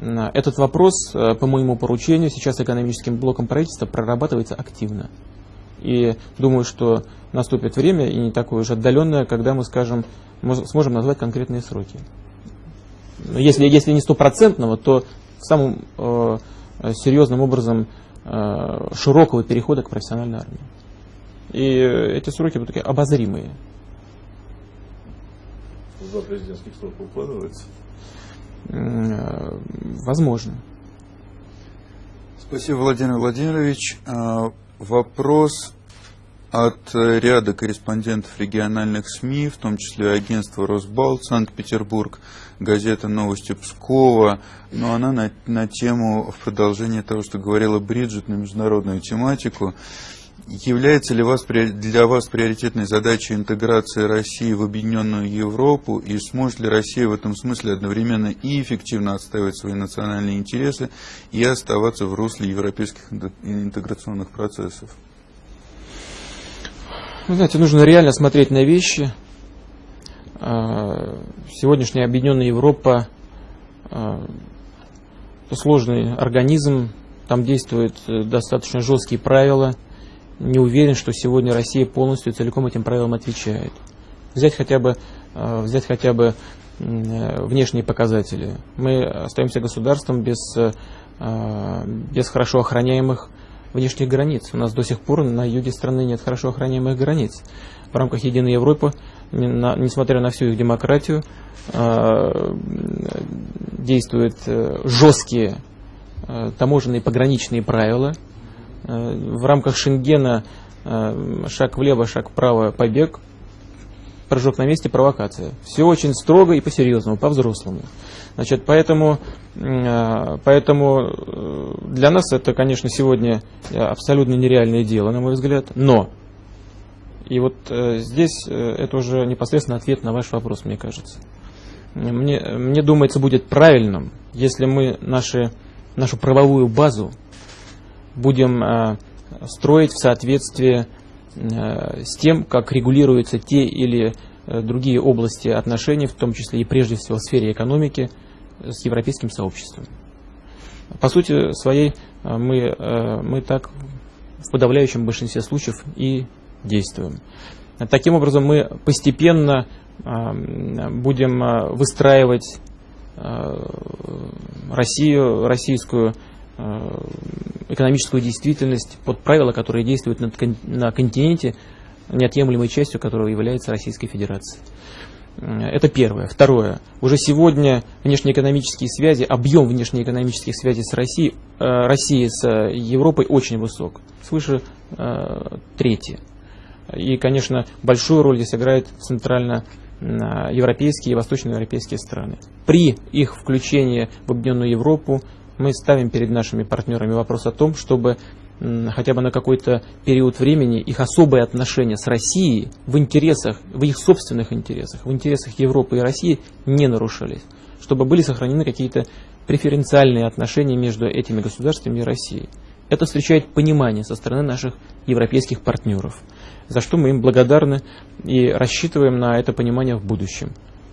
этот вопрос э, по моему поручению сейчас экономическим блоком правительства прорабатывается активно. И думаю, что наступит время, и не такое уж отдаленное, когда мы скажем, сможем назвать конкретные сроки. Если, если не стопроцентного, то самым э, серьезным образом э, широкого перехода к профессиональной армии. И эти сроки будут такие обозримые. За президентских сроков укладывается? Э, возможно. Спасибо, Владимир Владимирович. А, вопрос от ряда корреспондентов региональных СМИ, в том числе агентства Росбалт, Санкт-Петербург, газета «Новости Пскова», но она на, на тему в продолжении того, что говорила Бриджит, на международную тематику. Является ли вас, для вас приоритетной задачей интеграция России в объединенную Европу и сможет ли Россия в этом смысле одновременно и эффективно отстаивать свои национальные интересы и оставаться в русле европейских интеграционных процессов? Вы знаете, нужно реально смотреть на вещи. А, сегодняшняя объединенная Европа а, сложный организм, там действуют э, достаточно жесткие правила. Не уверен, что сегодня Россия полностью целиком этим правилам отвечает. Взять хотя бы, а, взять хотя бы э, внешние показатели. Мы остаемся государством без, э, без хорошо охраняемых внешних границ. У нас до сих пор на юге страны нет хорошо охраняемых границ. В рамках Единой Европы, несмотря на всю их демократию, а, действуют э, жесткие э, таможенные пограничные правила. Э, в рамках Шенгена шаг влево, шаг вправо, побег, прыжок на месте, провокация. Все очень строго и по-серьезному, по-взрослому. Значит, поэтому, э, поэтому э, для нас это, конечно, сегодня абсолютно нереальное дело, на мой взгляд, но и вот э, здесь это уже непосредственно ответ на ваш вопрос, мне кажется. Мне, мне думается, будет правильным, если мы наши, нашу правовую базу будем строить в соответствии с тем, как регулируются те или другие области отношений, в том числе и прежде всего в сфере экономики, с европейским сообществом. По сути своей э, мы, э, мы так в подавляющем большинстве случаев и действуем. Таким образом, мы постепенно э, будем выстраивать Россию, российскую экономическую действительность под правила, которые действуют на континенте, неотъемлемой частью которого является Российская Федерация. Это первое. Второе. Уже сегодня внешнеэкономические связи, объем внешнеэкономических связей с Россией, э, Россией с Европой очень высок. Свыше э, трети. И, конечно, большую роль здесь играют центрально-европейские и восточноевропейские страны. При их включении в Объединенную Европу мы ставим перед нашими партнерами вопрос о том, чтобы хотя бы на какой-то период времени их особые отношения с Россией в интересах, в их собственных интересах, в интересах Европы и России не нарушались, чтобы были сохранены какие-то преференциальные отношения между этими государствами и Россией. Это встречает понимание со стороны наших европейских партнеров, за что мы им благодарны и рассчитываем на это понимание в будущем.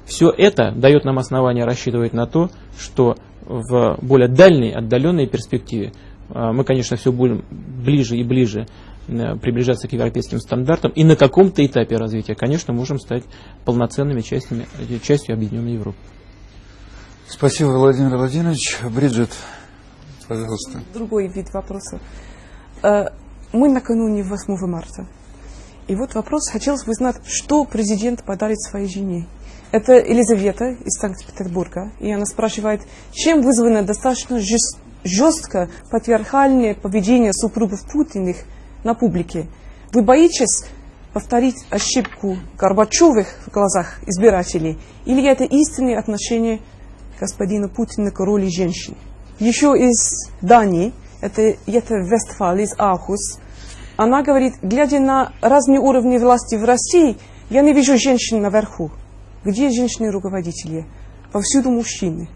Все это дает нам основание рассчитывать на то, что в более дальней, отдаленной перспективе а, мы, конечно, все будем ближе и ближе э, приближаться к европейским стандартам, и на каком-то этапе развития, конечно, можем стать полноценными частями, э, частью Объединенной Европы. Спасибо, Владимир Владимирович. Бриджит, пожалуйста. Другой вид вопроса. Э, мы накануне 8 марта. И вот вопрос, хотелось бы знать, что президент подарит своей жене. Это Елизавета из Санкт-Петербурга. И она спрашивает, чем вызвано достаточно жестокое жестко патриархальное поведение супругов Путиных на публике. Вы боитесь повторить ошибку Горбачевых в глазах избирателей? Или это истинное отношение господина Путина к роли женщин? Еще из Дании, это, это Вестфал, из Ахус, она говорит, глядя на разные уровни власти в России, я не вижу женщин наверху. Где женщины-руководители? Повсюду мужчины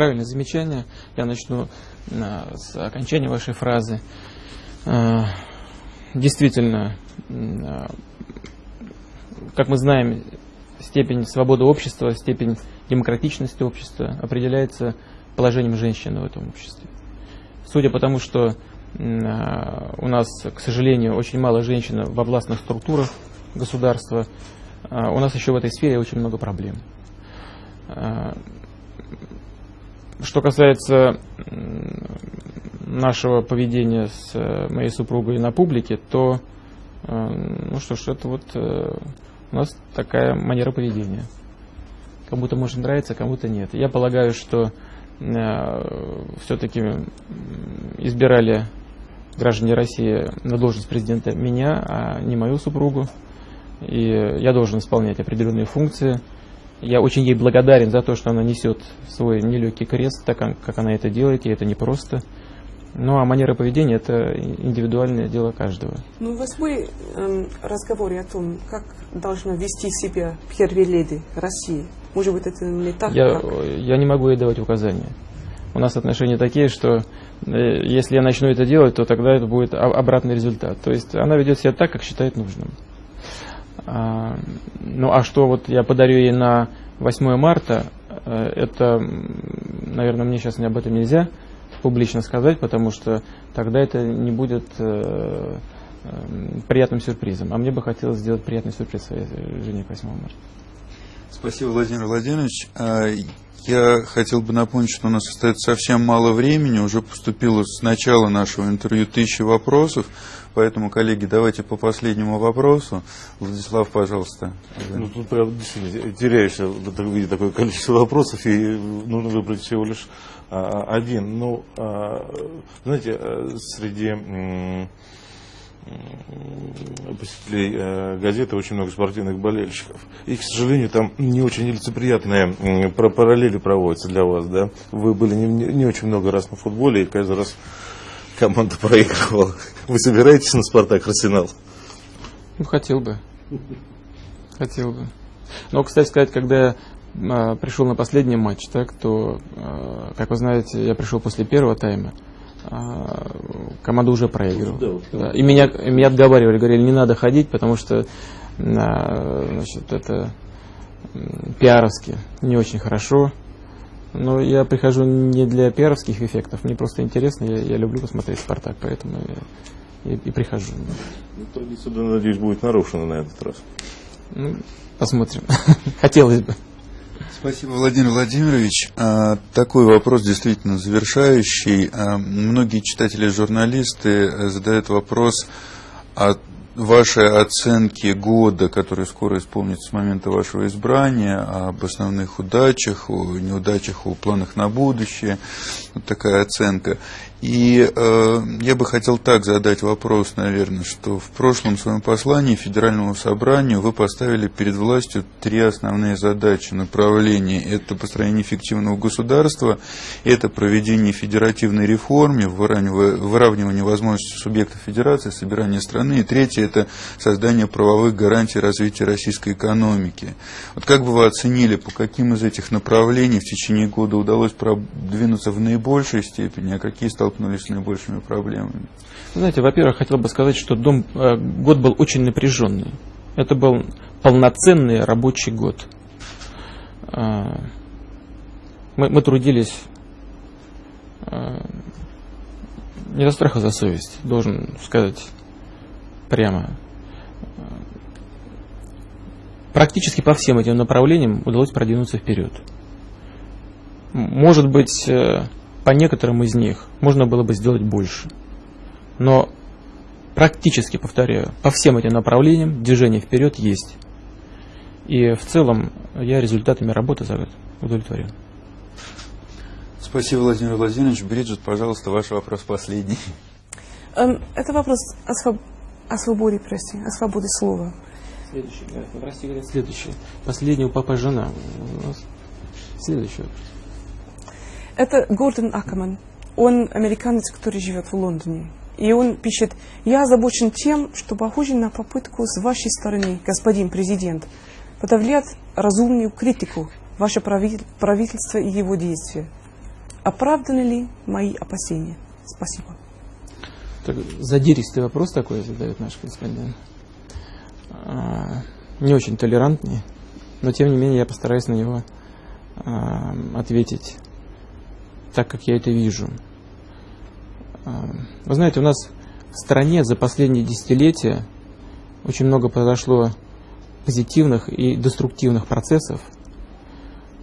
правильное замечание. Я начну с окончания вашей фразы. Э, действительно, э, как мы знаем, степень свободы общества, степень демократичности общества определяется положением женщины в этом обществе. Судя по тому, что у нас, к сожалению, очень мало женщин во властных структурах государства, у нас еще в этой сфере очень много проблем. Что касается нашего поведения с э, моей супругой на публике, то, э, ну что ж, это вот э, у нас такая манера поведения. Кому-то может нравиться, кому-то нет. Я полагаю, что все-таки избирали граждане России на должность президента меня, а не мою супругу. И я должен исполнять определенные функции. Я очень ей благодарен за то, что она несет свой нелегкий крест, так как она это делает, и это непросто. Ну, а манера поведения – это индивидуальное дело каждого. Ну, вас были э, разговоры о том, как должна вести себя леди России? Может быть, это не так? Я, как... я не могу ей давать указания. У нас отношения такие, что э, если я начну это делать, то тогда это будет обратный результат. То есть она ведет себя так, как считает нужным. А, ну, а что вот я подарю ей на 8 марта, э, это, наверное, мне сейчас не об этом нельзя – публично сказать, потому что тогда это не будет э, э, приятным сюрпризом. А мне бы хотелось сделать приятный сюрприз своей жене 8 марта. Спасибо, Владимир Владимирович. А, я хотел бы напомнить, что у нас остается совсем мало времени. Уже поступило с начала нашего интервью тысячи вопросов. Поэтому, коллеги, давайте по последнему вопросу. Владислав, пожалуйста. Ну, тут прям действительно теряешься, видя такое количество вопросов, и нужно выбрать всего лишь а, один. Ну, а, знаете, э, среди посетителей э, газеты очень много спортивных болельщиков. И, к сожалению, там не очень нелицеприятные параллели проводятся для вас. Да? Вы были не, не очень много раз на футболе, и каждый раз команда проигрывала. Вы собираетесь на «Спартак» Арсенал? Ну, хотел бы. Хотел бы. Но, кстати сказать, когда я а, пришел на последний матч, так, то, а, как вы знаете, я пришел после первого тайма, а, команда уже проигрывала. Да, и меня, меня отговаривали, говорили, не надо ходить, потому что значит, это пиаровски не очень хорошо. Но я прихожу не для пиаровских эффектов, мне просто интересно, я, я люблю посмотреть «Спартак», поэтому я и, и прихожу. Ну, традиция, надеюсь, будет нарушена на этот раз. Ну, посмотрим. Хотелось бы. Спасибо, Владимир Владимирович. А, такой вопрос действительно завершающий. А, многие читатели и журналисты э, задают вопрос о вашей оценки года, который скоро исполнится с момента вашего избрания, об основных удачах, о неудачах, о планах на будущее. Вот такая оценка. И э, я бы хотел так задать вопрос, наверное, что в прошлом своем послании Федеральному собранию вы поставили перед властью три основные задачи направления. Это построение эффективного государства, это проведение федеративной реформы, выравнивание возможностей субъектов федерации, собирание страны. И третье – это создание правовых гарантий развития российской экономики. Вот как бы вы оценили, по каким из этих направлений в течение года удалось продвинуться в наибольшей степени, а какие стал столкнулись с наибольшими проблемами? Знаете, во-первых, хотел бы сказать, что дом, э, год был очень напряженный. Это был полноценный рабочий год. Э, мы, мы трудились э, не за страх, а за совесть, должен сказать прямо. Практически по всем этим направлениям удалось продвинуться вперед. Может быть, э, по некоторым из них можно было бы сделать больше. Но практически, повторяю, по всем этим направлениям движение вперед есть. И в целом я результатами работы за это удовлетворен. Спасибо, Владимир Владимирович. Бриджит, пожалуйста, ваш вопрос последний. Эм, это вопрос о, своб... о свободе прессы, о свободе слова. Следующий, в России говорят следующий. Последний у папы жена. Следующий вопрос. Это Гордон Акаман. Он американец, который живет в Лондоне. И он пишет, я озабочен тем, что похоже на попытку с вашей стороны, господин президент, подавлять разумную критику ваше правительство и его действия. Оправданы ли мои опасения? Спасибо. Так, задиристый вопрос такой задает наш корреспондент. А, не очень толерантный, но тем не менее я постараюсь на него а, ответить так, как я это вижу. А, вы знаете, у нас в стране за последние десятилетия очень много произошло позитивных и деструктивных процессов.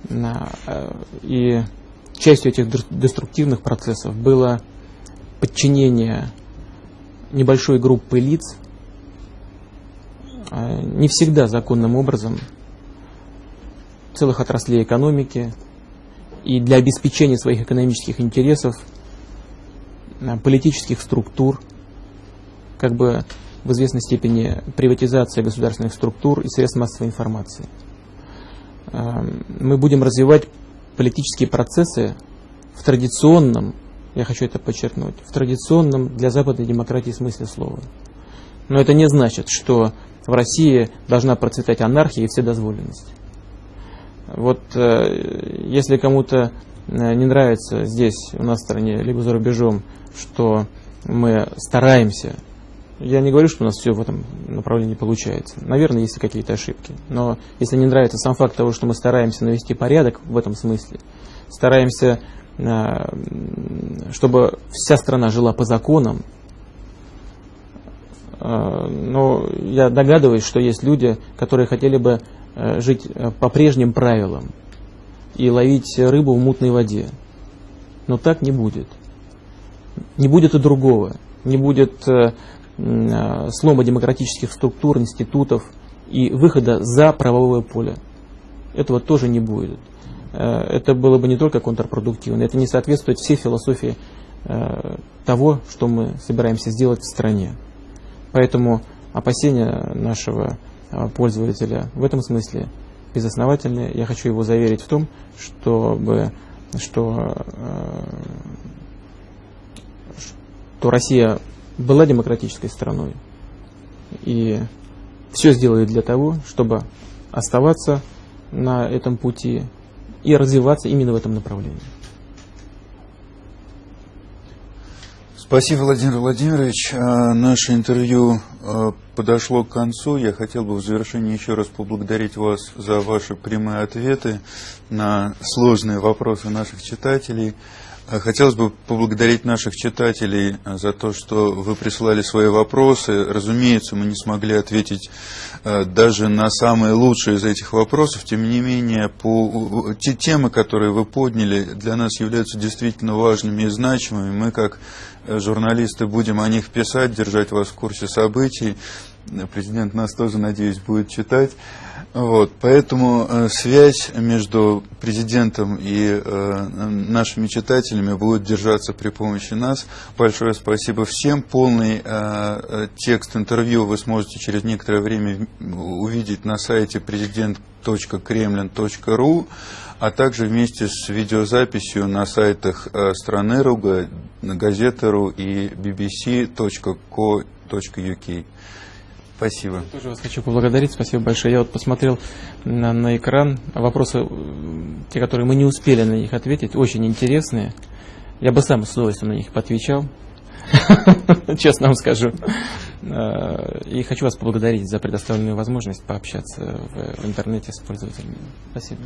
Э, и частью этих деструктивных процессов было подчинение небольшой группы лиц, э, не всегда законным образом, целых отраслей экономики и для обеспечения своих экономических интересов э, политических структур, как бы в известной степени приватизация государственных структур и средств массовой информации. Эм, мы будем развивать политические процессы в традиционном, я хочу это подчеркнуть, в традиционном для западной демократии смысле слова. Но это не значит, что в России должна процветать анархия и вседозволенность. Вот э, если кому-то э, не нравится здесь, у нас в стране, либо за рубежом, что мы стараемся я не говорю, что у нас все в этом направлении получается. Наверное, есть какие-то ошибки. Но если не нравится сам факт того, что мы стараемся навести порядок в этом смысле, стараемся, а, чтобы вся страна жила по законам, но я догадываюсь, что есть люди, которые хотели бы э, жить э, по прежним правилам и ловить рыбу в мутной воде. Но так не будет. Не будет и другого. Не будет э, Э, слома демократических структур, институтов и выхода за правовое поле. Этого тоже не будет. Э, это было бы не только контрпродуктивно, это не соответствует всей философии э, того, что мы собираемся сделать в стране. Поэтому опасения нашего пользователя в этом смысле безосновательные. Я хочу его заверить в том, чтобы, что, что Россия была демократической страной и все сделает для того, чтобы оставаться на этом пути и развиваться именно в этом направлении. Спасибо, Владимир Владимирович. А, наше интервью а, подошло к концу. Я хотел бы в завершении еще раз поблагодарить вас за ваши прямые ответы на сложные вопросы наших читателей. Хотелось бы поблагодарить наших читателей а, за то, что вы присылали свои вопросы. Разумеется, мы не смогли ответить а, даже на самые лучшие из этих вопросов. Тем не менее, по, те темы, которые вы подняли, для нас являются действительно важными и значимыми. Мы, как э, журналисты, будем о них писать, держать вас в курсе событий. Президент нас тоже, надеюсь, будет читать. Вот, поэтому э, связь между президентом и э, нашими читателями будет держаться при помощи нас. Большое спасибо всем. Полный э, э текст интервью вы сможете через некоторое время увидеть на сайте президент.кремлин.ру, а также вместе с видеозаписью на сайтах э, страны.ру, газеты.ру и bbc.co.uk. Спасибо. Я тоже вас хочу поблагодарить. Спасибо большое. Я вот посмотрел на, на экран. Вопросы, те, которые мы не успели на них ответить, очень интересные. Я бы сам с удовольствием на них поотвечал. Честно вам скажу. Э, и хочу вас поблагодарить за предоставленную возможность пообщаться в интернете с пользователями. Спасибо.